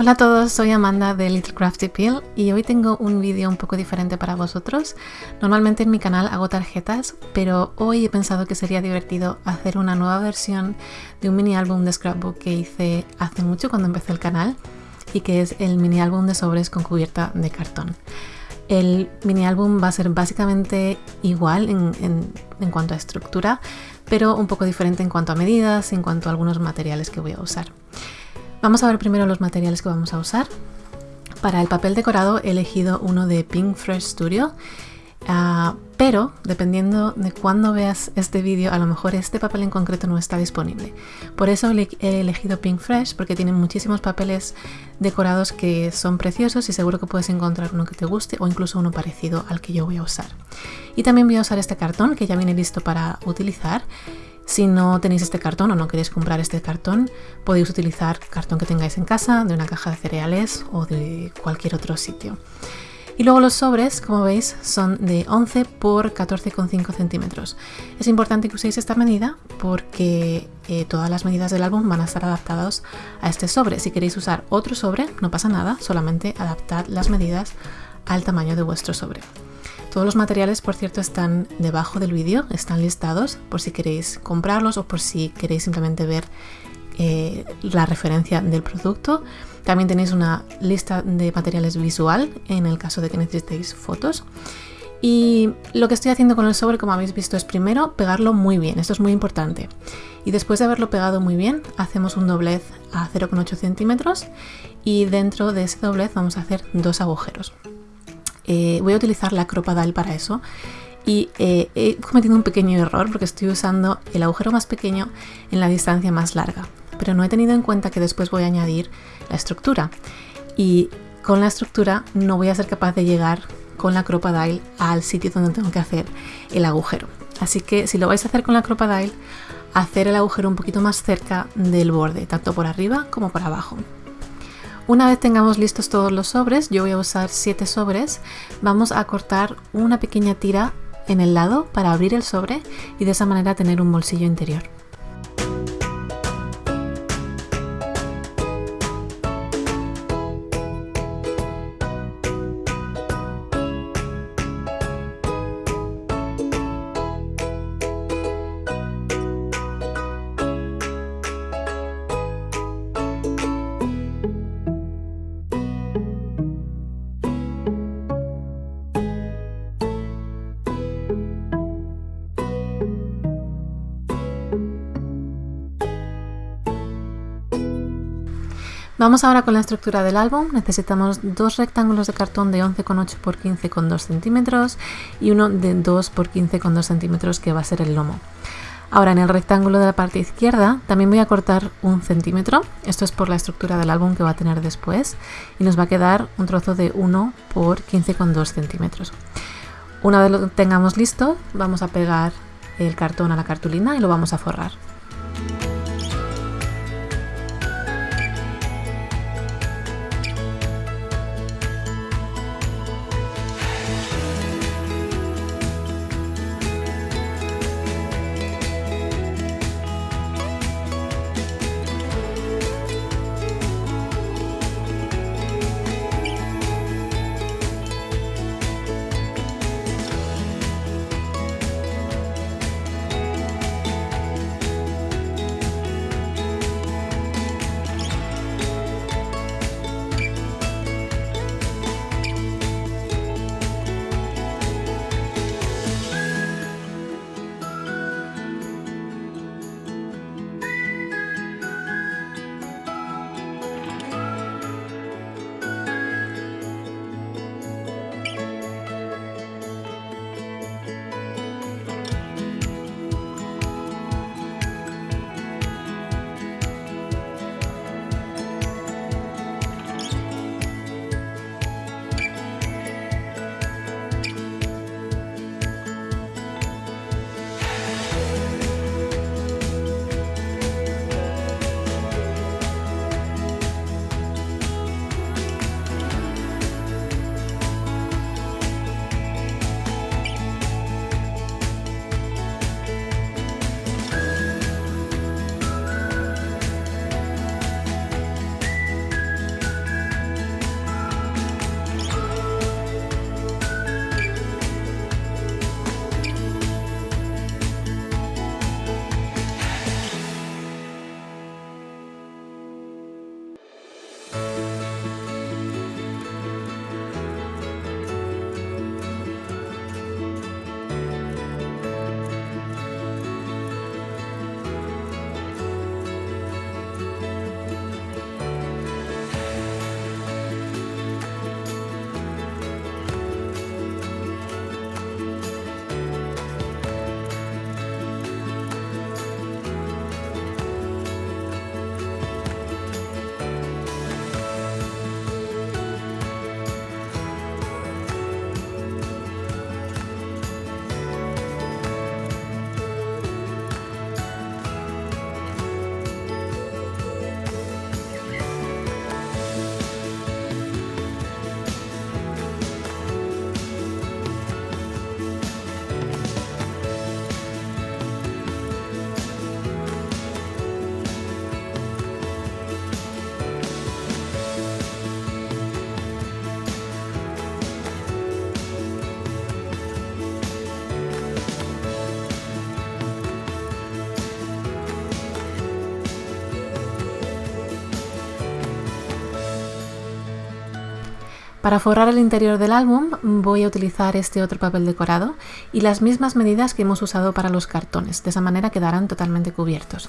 Hola a todos, soy Amanda de Little Crafty Peel y hoy tengo un vídeo un poco diferente para vosotros. Normalmente en mi canal hago tarjetas, pero hoy he pensado que sería divertido hacer una nueva versión de un mini álbum de scrapbook que hice hace mucho cuando empecé el canal y que es el mini álbum de sobres con cubierta de cartón. El mini álbum va a ser básicamente igual en, cuanto a estructura, pero un poco diferente en cuanto a medidas y en cuanto a algunos materiales que voy a usar. Vamos a ver primero los materiales que vamos a usar. Para el papel decorado he elegido uno de Pink Fresh Studio, uh, pero dependiendo de cuándo veas este vídeo, a lo mejor este papel en concreto no está disponible. Por eso he elegido Pink Fresh, porque tienen muchísimos papeles decorados que son preciosos y seguro que puedes encontrar uno que te guste o incluso uno parecido al que yo voy a usar. Y también voy a usar este cartón que ya viene listo para utilizar si no tenéis este cartón o no queréis comprar este cartón, podéis utilizar cartón que tengáis en casa, de una caja de cereales o de cualquier otro sitio. Y luego los sobres, como veis, son de 11 por 14,5 centímetros. Es importante que uséis esta medida porque eh, todas las medidas del álbum van a estar adaptadas a este sobre. Si queréis usar otro sobre, no pasa nada, solamente adaptad las medidas al tamaño de vuestro sobre. Todos los materiales, por cierto, están debajo del vídeo, están listados por si queréis comprarlos o por si queréis simplemente ver eh, la referencia del producto. También tenéis una lista de materiales visual en el caso de que necesitéis fotos. Y lo que estoy haciendo con el sobre, como habéis visto, es primero pegarlo muy bien, esto es muy importante. Y después de haberlo pegado muy bien, hacemos un doblez a 0,8 centímetros y dentro de ese doblez vamos a hacer dos agujeros. Eh, voy a utilizar la Cropadile para eso y eh, he cometido un pequeño error porque estoy usando el agujero más pequeño en la distancia más larga, pero no he tenido en cuenta que después voy a añadir la estructura y con la estructura no voy a ser capaz de llegar con la Cropadile al sitio donde tengo que hacer el agujero. Así que si lo vais a hacer con la Cropadile, hacer el agujero un poquito más cerca del borde, tanto por arriba como por abajo. Una vez tengamos listos todos los sobres, yo voy a usar 7 sobres, vamos a cortar una pequeña tira en el lado para abrir el sobre y de esa manera tener un bolsillo interior. Vamos ahora con la estructura del álbum. Necesitamos dos rectángulos de cartón de 11,8 x 15,2 centímetros y uno de 2 x 15,2 centímetros que va a ser el lomo. Ahora en el rectángulo de la parte izquierda también voy a cortar un centímetro. Esto es por la estructura del álbum que va a tener después y nos va a quedar un trozo de 1 por 15,2 centímetros. Una vez lo tengamos listo, vamos a pegar el cartón a la cartulina y lo vamos a forrar. Para forrar el interior del álbum voy a utilizar este otro papel decorado y las mismas medidas que hemos usado para los cartones, de esa manera quedarán totalmente cubiertos.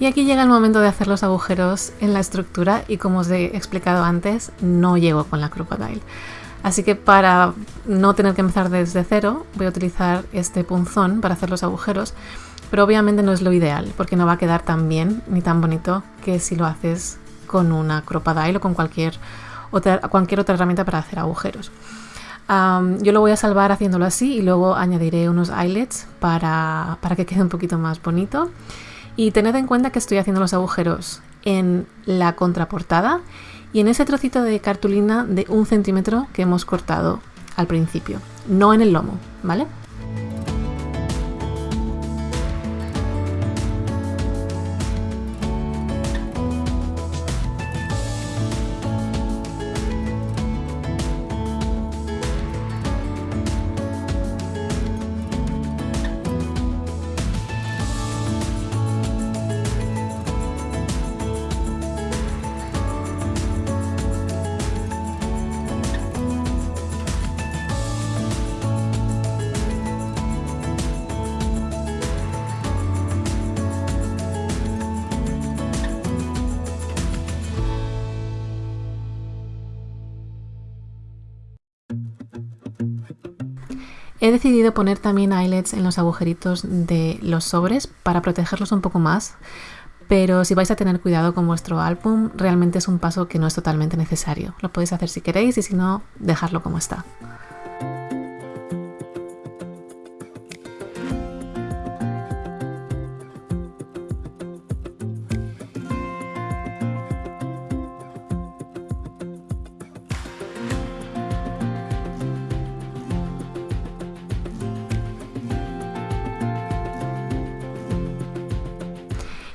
Y aquí llega el momento de hacer los agujeros en la estructura y como os he explicado antes, no llego con la Crocodile. Así que para no tener que empezar desde cero, voy a utilizar este punzón para hacer los agujeros, pero obviamente no es lo ideal, porque no va a quedar tan bien ni tan bonito que si lo haces con una Crocodile o con cualquier otra, herramienta para hacer agujeros. yo lo voy a salvar haciéndolo así y luego añadiré unos eyelets para, para que quede un poquito más bonito. Y tened en cuenta que estoy haciendo los agujeros en la contraportada y en ese trocito de cartulina de un centímetro que hemos cortado al principio, no en el lomo, ¿vale? He decidido poner también eyelets en los agujeritos de los sobres para protegerlos un poco más, pero si vais a tener cuidado con vuestro álbum, realmente es un paso que no es totalmente necesario. Lo podéis hacer si queréis y si no, dejarlo como está.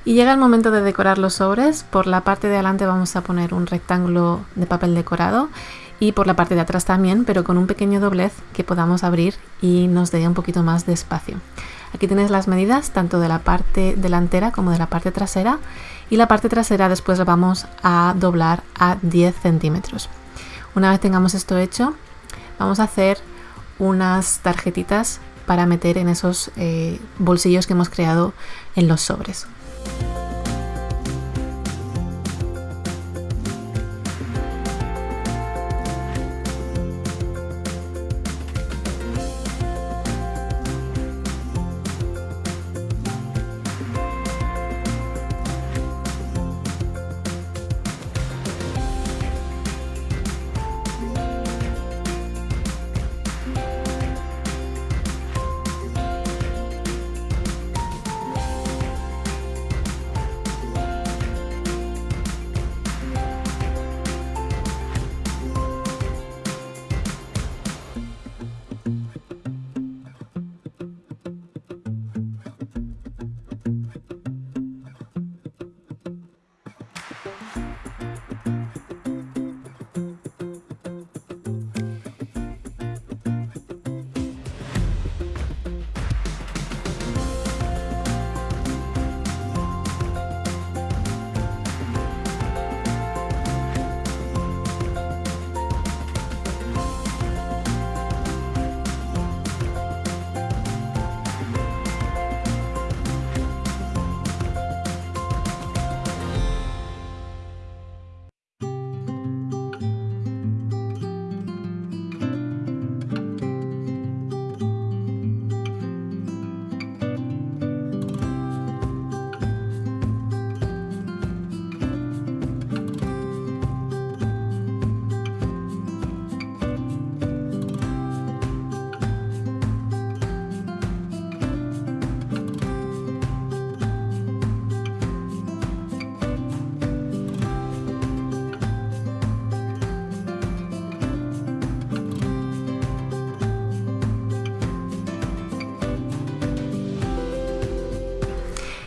Y llega el momento de decorar los sobres. Por la parte de adelante vamos a poner un rectángulo de papel decorado y por la parte de atrás también, pero con un pequeño doblez que podamos abrir y nos dé un poquito más de espacio. Aquí tenéis las medidas tanto de la parte delantera como de la parte trasera y la parte trasera después la vamos a doblar a 10 centímetros. Una vez tengamos esto hecho, vamos a hacer unas tarjetitas para meter en esos eh, bolsillos que hemos creado en los sobres. Bye.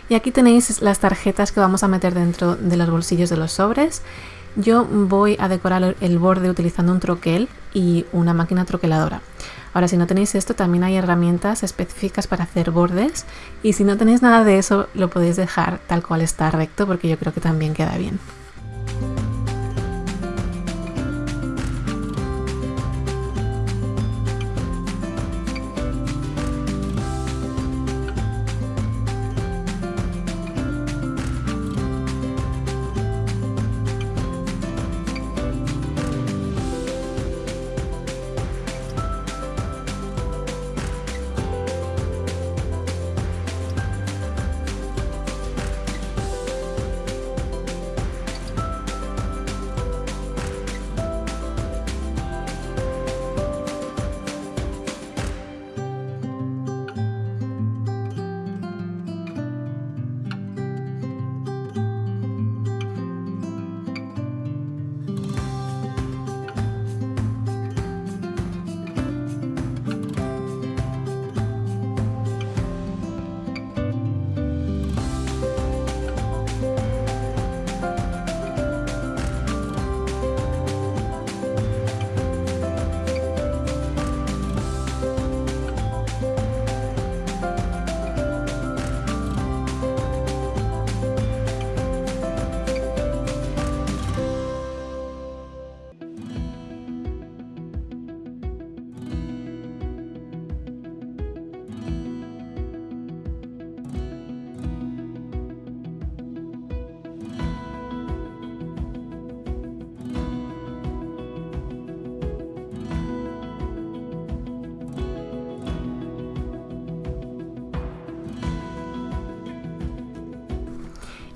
Y aquí tenéis las tarjetas que vamos a meter dentro de los bolsillos de los sobres. Yo voy a decorar el borde utilizando un troquel y una máquina troqueladora. Ahora, si no tenéis esto, también hay herramientas específicas para hacer bordes. Y si no tenéis nada de eso, lo podéis dejar tal cual está recto porque yo creo que también queda bien.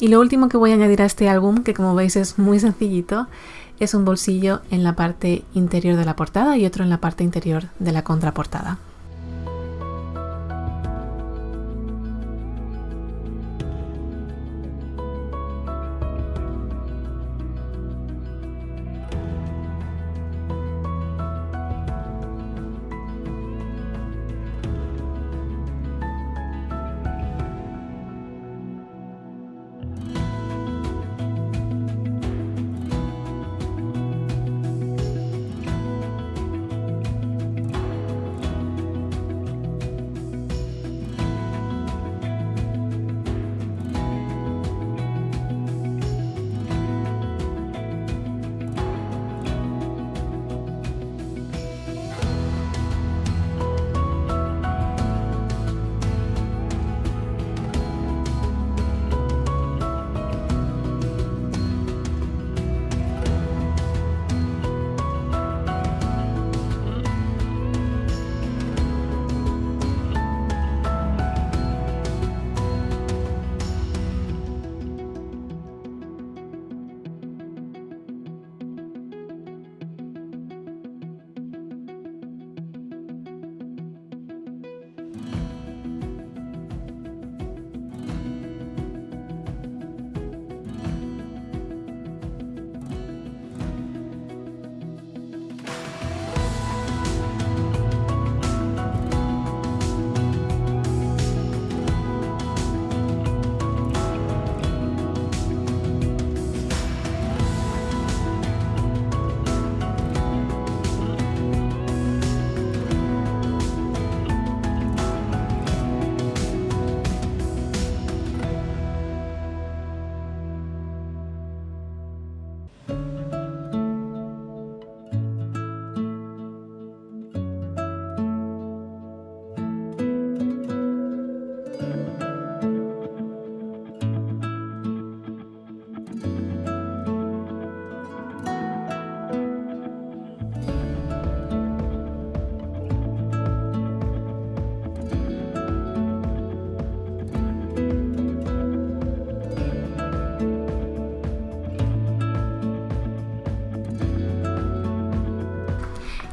Y lo último que voy a añadir a este álbum, que como veis es muy sencillito, es un bolsillo en la parte interior de la portada y otro en la parte interior de la contraportada.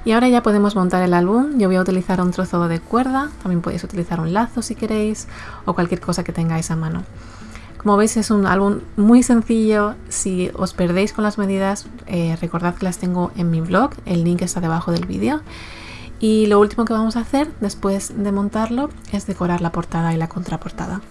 Y ahora ya podemos montar el álbum. Yo voy a utilizar un trozo de cuerda, también podéis utilizar un lazo si queréis o cualquier cosa que tengáis a mano. Como veis es un álbum muy sencillo, si os perdéis con las medidas eh, recordad que las tengo en mi blog, el link está debajo del vídeo. Y lo último que vamos a hacer después de montarlo es decorar la portada y la contraportada.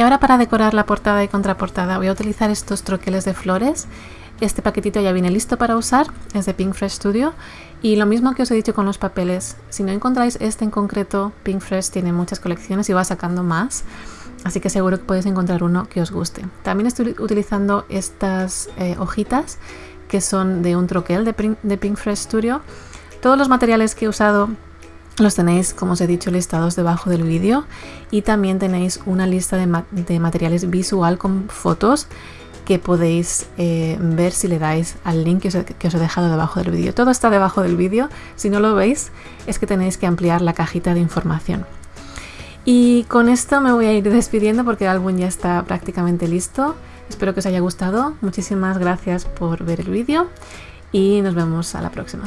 Y ahora para decorar la portada y contraportada voy a utilizar estos troqueles de flores. Este paquetito ya viene listo para usar, es de Pink Fresh Studio. Y lo mismo que os he dicho con los papeles, si no encontráis este en concreto, Pink Fresh tiene muchas colecciones y va sacando más. Así que seguro que podéis encontrar uno que os guste. También estoy utilizando estas eh, hojitas que son de un troquel de, Pink Studio. Todos los materiales que he usado los tenéis, como os he dicho, listados debajo del vídeo y también tenéis una lista de, materiales visual con fotos que podéis eh, ver si le dais al link que que os, he dejado debajo del vídeo. Todo está debajo del vídeo. Si no lo veis, es que tenéis que ampliar la cajita de información. Y con esto me voy a ir despidiendo porque el álbum ya está prácticamente listo. Espero que os haya gustado. Muchísimas gracias por ver el vídeo y nos vemos a la próxima.